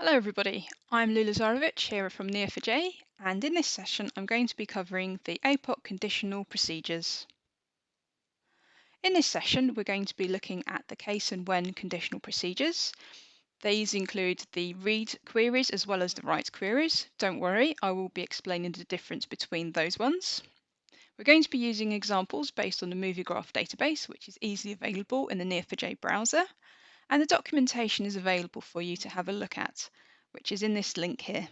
Hello everybody, I'm Lju Lazarevic here from Neo4j and in this session I'm going to be covering the APOC conditional procedures. In this session we're going to be looking at the case and when conditional procedures. These include the read queries as well as the write queries. Don't worry, I will be explaining the difference between those ones. We're going to be using examples based on the MovieGraph database which is easily available in the Neo4j browser and the documentation is available for you to have a look at, which is in this link here.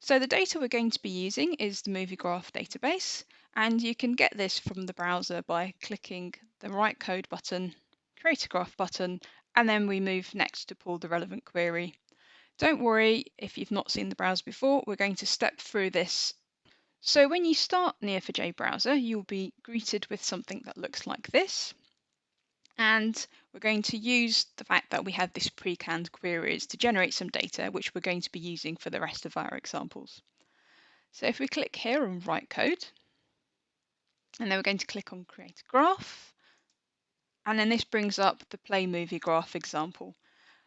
So the data we're going to be using is the MovieGraph database, and you can get this from the browser by clicking the Write Code button, Create a Graph button, and then we move next to pull the relevant query. Don't worry if you've not seen the browser before, we're going to step through this. So when you start Neo4j browser, you'll be greeted with something that looks like this. And we're going to use the fact that we have this pre-canned queries to generate some data, which we're going to be using for the rest of our examples. So if we click here on write code, and then we're going to click on create graph, and then this brings up the play movie graph example.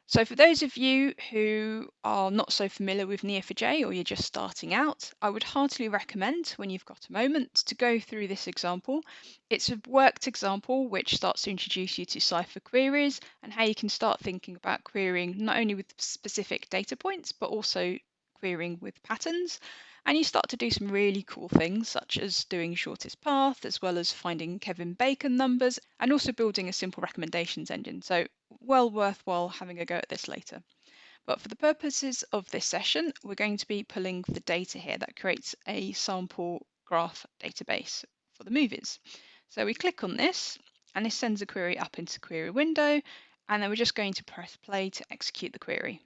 So for those of you who are not so familiar with Neo4j or you're just starting out, I would heartily recommend when you've got a moment to go through this example. It's a worked example which starts to introduce you to Cypher queries and how you can start thinking about querying not only with specific data points, but also querying with patterns and you start to do some really cool things, such as doing shortest path, as well as finding Kevin Bacon numbers, and also building a simple recommendations engine. So well worthwhile having a go at this later. But for the purposes of this session, we're going to be pulling the data here that creates a sample graph database for the movies. So we click on this, and this sends a query up into query window, and then we're just going to press play to execute the query.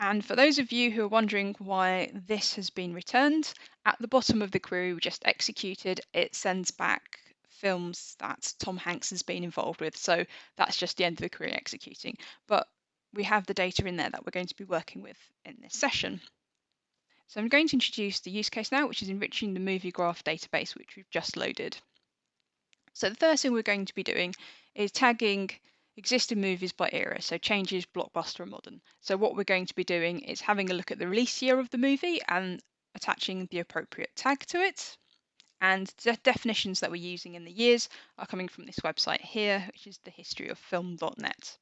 And for those of you who are wondering why this has been returned, at the bottom of the query we just executed, it sends back films that Tom Hanks has been involved with. So that's just the end of the query executing. But we have the data in there that we're going to be working with in this session. So I'm going to introduce the use case now, which is enriching the movie graph database, which we've just loaded. So the first thing we're going to be doing is tagging existing movies by era, so changes, blockbuster, and modern. So what we're going to be doing is having a look at the release year of the movie and attaching the appropriate tag to it. And the definitions that we're using in the years are coming from this website here, which is the historyofilm.net.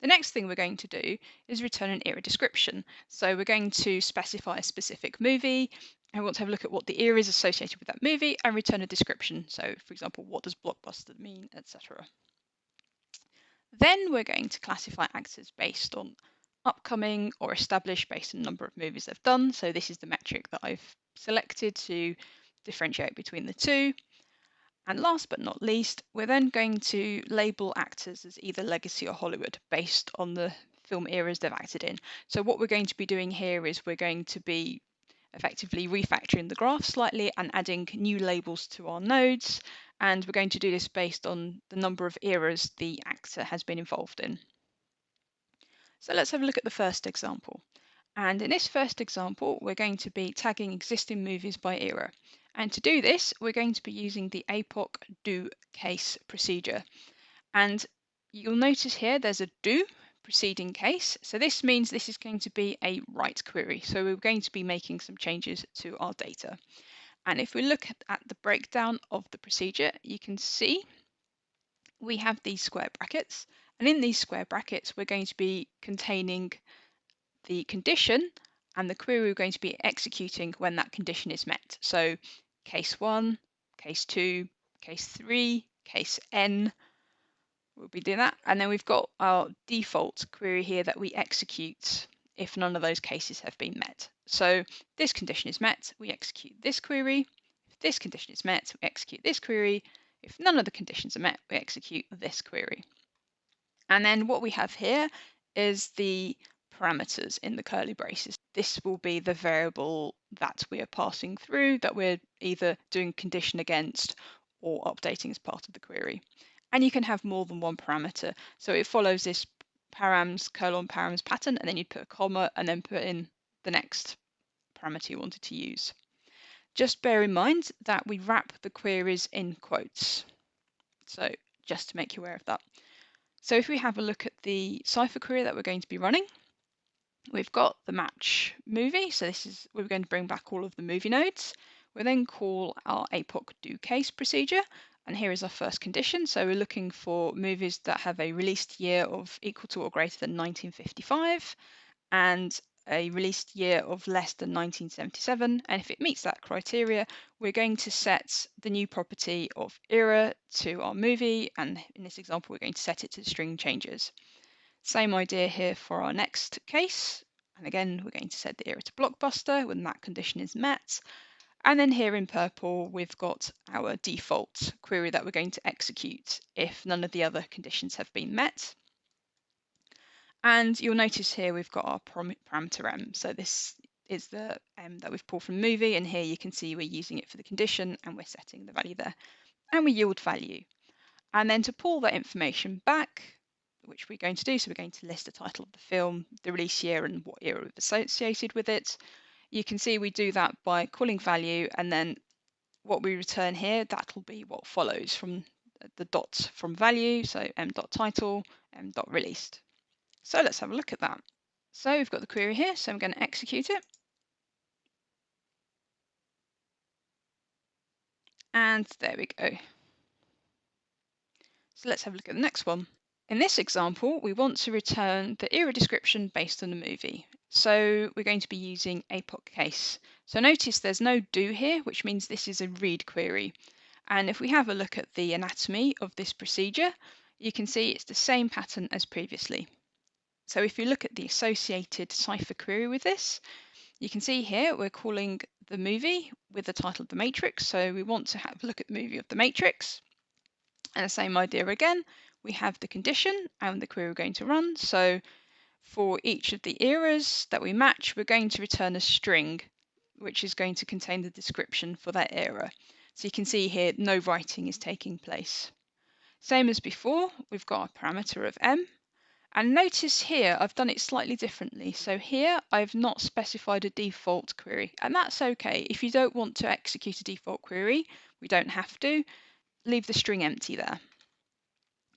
The next thing we're going to do is return an era description. So we're going to specify a specific movie, and we want to have a look at what the era is associated with that movie and return a description. So for example, what does blockbuster mean, etc. Then we're going to classify actors based on upcoming or established based on the number of movies they've done. So this is the metric that I've selected to differentiate between the two. And last but not least, we're then going to label actors as either legacy or Hollywood based on the film eras they've acted in. So what we're going to be doing here is we're going to be effectively refactoring the graph slightly and adding new labels to our nodes and we're going to do this based on the number of eras the actor has been involved in. So let's have a look at the first example. And in this first example, we're going to be tagging existing movies by era. And to do this, we're going to be using the APOC do case procedure. And you'll notice here there's a do preceding case. So this means this is going to be a write query. So we're going to be making some changes to our data. And if we look at, the breakdown of the procedure, you can see we have these square brackets. And in these square brackets, we're going to be containing the condition and the query we're going to be executing when that condition is met. So case one, case two, case three, case n, we'll be doing that. And then we've got our default query here that we execute if none of those cases have been met. So this condition is met, we execute this query. If this condition is met, we execute this query. If none of the conditions are met, we execute this query. And then what we have here is the parameters in the curly braces. This will be the variable that we are passing through that we're either doing condition against or updating as part of the query. And you can have more than one parameter. So it follows this params colon params pattern, and then you'd put a comma and then put in the next parameter you wanted to use. Just bear in mind that we wrap the queries in quotes. So just to make you aware of that. So if we have a look at the Cypher query that we're going to be running, we've got the match movie. So this is, we're going to bring back all of the movie nodes. We'll then call our APOC do case procedure. And here is our first condition. So we're looking for movies that have a released year of equal to or greater than 1955 and a released year of less than 1977. And if it meets that criteria, we're going to set the new property of era to our movie. And in this example, we're going to set it to string changes. Same idea here for our next case. And again, we're going to set the era to blockbuster when that condition is met. And then here in purple, we've got our default query that we're going to execute if none of the other conditions have been met. And you'll notice here we've got our parameter m. So this is the m that we've pulled from movie. And here you can see we're using it for the condition and we're setting the value there. And we yield value. And then to pull that information back, which we're going to do, so we're going to list the title of the film, the release year and what era we've associated with it. You can see we do that by calling value and then what we return here, that'll be what follows from the dots from value. So m dot title, m dot released. So let's have a look at that. So we've got the query here, so I'm going to execute it. And there we go. So let's have a look at the next one. In this example, we want to return the era description based on the movie. So we're going to be using APOC case. So notice there's no do here, which means this is a read query. And if we have a look at the anatomy of this procedure, you can see it's the same pattern as previously. So if you look at the associated Cypher query with this, you can see here we're calling the movie with the title of the matrix. So we want to have a look at the movie of the matrix. And the same idea again, we have the condition and the query we're going to run. So for each of the eras that we match, we're going to return a string, which is going to contain the description for that era. So you can see here, no writing is taking place. Same as before, we've got a parameter of m, and notice here, I've done it slightly differently. So here, I've not specified a default query, and that's okay. If you don't want to execute a default query, we don't have to, leave the string empty there.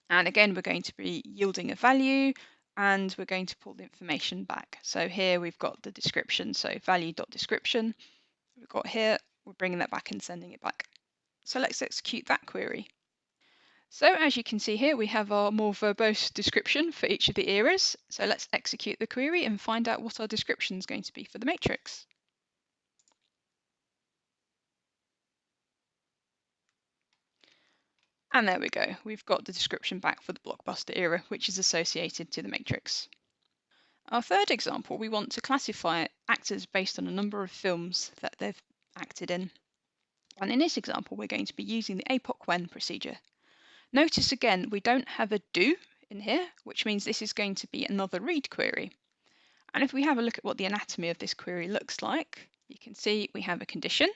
And again, we're going to be yielding a value, and we're going to pull the information back. So here we've got the description, so value.description. We've got here, we're bringing that back and sending it back. So let's execute that query. So as you can see here, we have our more verbose description for each of the eras. So let's execute the query and find out what our description is going to be for the matrix. And there we go. We've got the description back for the blockbuster era, which is associated to the matrix. Our third example, we want to classify actors based on a number of films that they've acted in. And in this example, we're going to be using the APOC when procedure. Notice again, we don't have a do in here, which means this is going to be another read query. And if we have a look at what the anatomy of this query looks like, you can see we have a condition.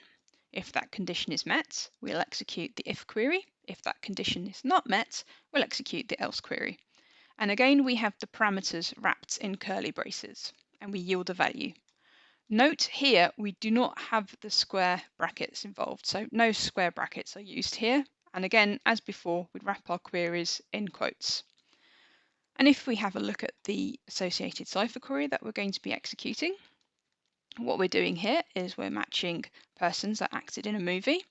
If that condition is met, we'll execute the if query. If that condition is not met, we'll execute the else query. And again, we have the parameters wrapped in curly braces, and we yield a value. Note here, we do not have the square brackets involved, so no square brackets are used here. And again, as before, we'd wrap our queries in quotes. And if we have a look at the associated Cypher query that we're going to be executing, what we're doing here is we're matching persons that acted in a movie.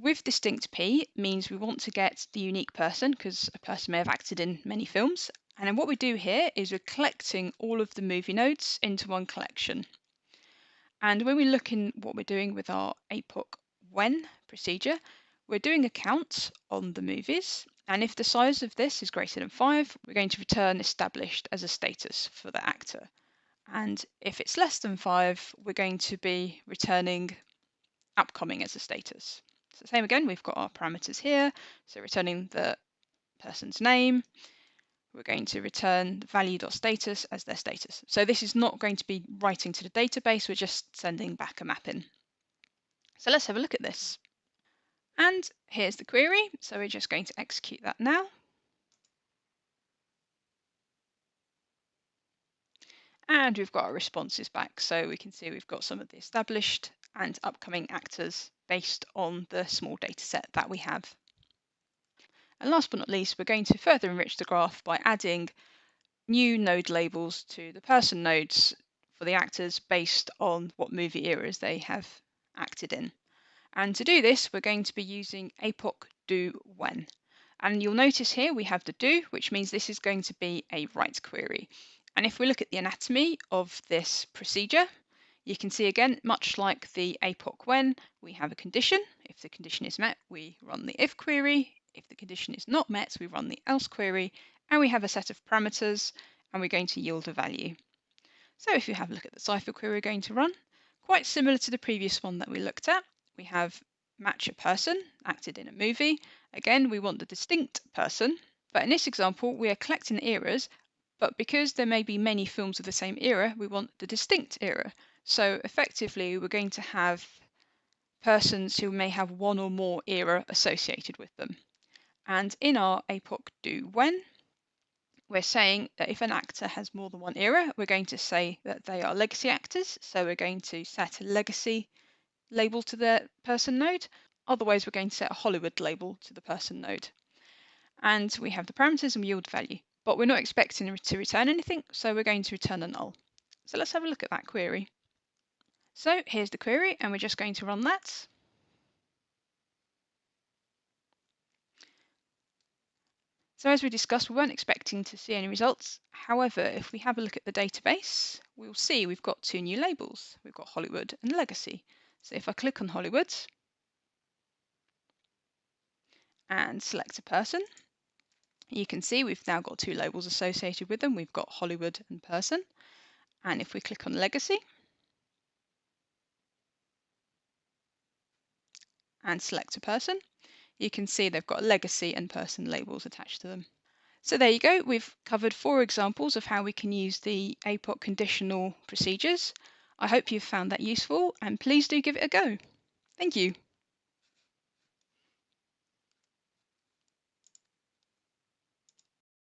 With distinct P means we want to get the unique person because a person may have acted in many films. And then what we do here is we're collecting all of the movie nodes into one collection. And when we look in what we're doing with our APOC when procedure, we're doing a count on the movies, and if the size of this is greater than 5, we're going to return established as a status for the actor. And if it's less than 5, we're going to be returning upcoming as a status. So same again, we've got our parameters here. So returning the person's name, we're going to return value.status as their status. So this is not going to be writing to the database, we're just sending back a mapping. So let's have a look at this. And here's the query. So we're just going to execute that now. And we've got our responses back. So we can see we've got some of the established and upcoming actors based on the small data set that we have. And last but not least, we're going to further enrich the graph by adding new node labels to the person nodes for the actors based on what movie eras they have acted in. And to do this, we're going to be using APOC do when. And you'll notice here we have the do, which means this is going to be a write query. And if we look at the anatomy of this procedure, you can see again, much like the APOC when, we have a condition. If the condition is met, we run the if query. If the condition is not met, we run the else query. And we have a set of parameters, and we're going to yield a value. So if you have a look at the Cypher query we're going to run, quite similar to the previous one that we looked at, we have match a person acted in a movie. Again, we want the distinct person, but in this example, we are collecting eras, but because there may be many films of the same era, we want the distinct era. So effectively, we're going to have persons who may have one or more era associated with them. And in our APOC do when, we're saying that if an actor has more than one era, we're going to say that they are legacy actors. So we're going to set a legacy label to the person node. Otherwise, we're going to set a Hollywood label to the person node. And we have the parameters and yield value, but we're not expecting to return anything, so we're going to return a null. So let's have a look at that query. So here's the query and we're just going to run that. So as we discussed, we weren't expecting to see any results. However, if we have a look at the database, we'll see we've got two new labels. We've got Hollywood and Legacy. So if I click on Hollywood and select a person, you can see we've now got two labels associated with them. We've got Hollywood and person. And if we click on Legacy, and select a person, you can see they've got legacy and person labels attached to them. So there you go, we've covered four examples of how we can use the APOC conditional procedures. I hope you've found that useful and please do give it a go. Thank you.